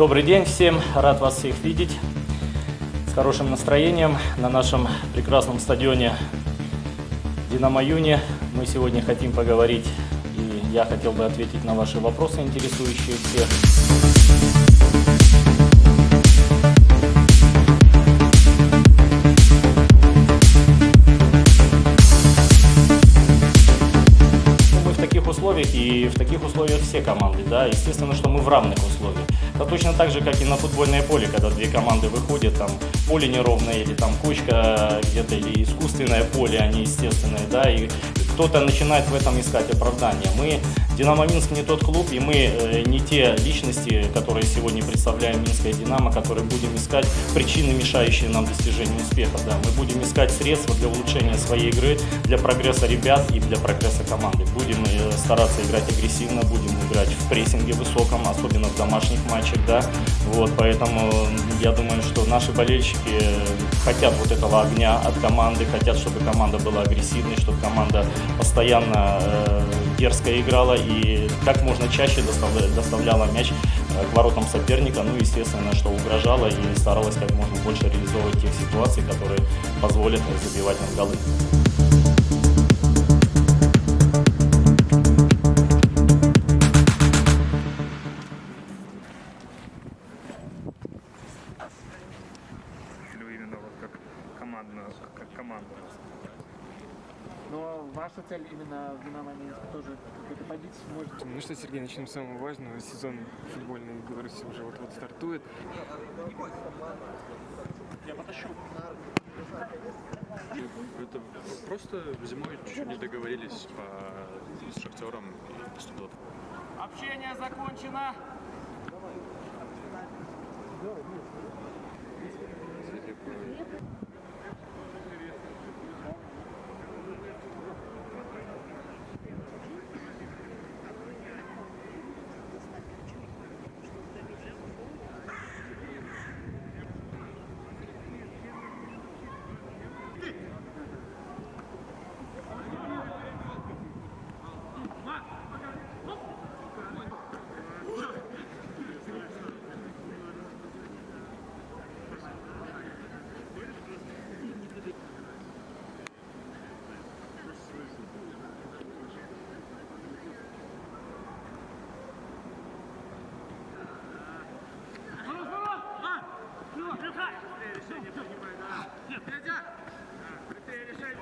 Добрый день всем, рад вас всех видеть с хорошим настроением на нашем прекрасном стадионе Динамо Юни. Мы сегодня хотим поговорить, и я хотел бы ответить на ваши вопросы, интересующие всех. Условиях, и в таких условиях все команды, да, естественно, что мы в равных условиях. Это точно так же, как и на футбольное поле, когда две команды выходят, там поле неровное, или там кучка где-то, или искусственное поле, а не естественное, да, и кто-то начинает в этом искать оправдание. Мы, Динамо Минск не тот клуб, и мы э, не те личности, которые сегодня представляем Минское Динамо, которые будем искать причины, мешающие нам достижению успеха, да. Мы будем искать средства для улучшения своей игры, для прогресса ребят и для прогресса команды. Будем э, стараться играть агрессивно, будем играть в прессинге высоком, особенно в домашних матчах, да. Вот, поэтому я думаю, что наши болельщики хотят вот этого огня от команды, хотят, чтобы команда была агрессивной, чтобы команда постоянно э, дерзко играла и как можно чаще доставля- доставляла мяч э, к воротам соперника, ну, естественно, что угрожала и старалась как можно больше реализовывать тех ситуаций, которые позволят забивать нам голы. Командную, как команду? Но ваша цель именно в Динамо Минск тоже какой-то побить может. Ну что, Сергей, начнем с самого важного. Сезон футбольный в Беларуси уже вот-вот стартует. Я потащу. Это просто зимой чуть-чуть не договорились по, с Шахтером и поступило. Общение закончено. Решение принимает, да? Нет, нельзя! Быстрее решение!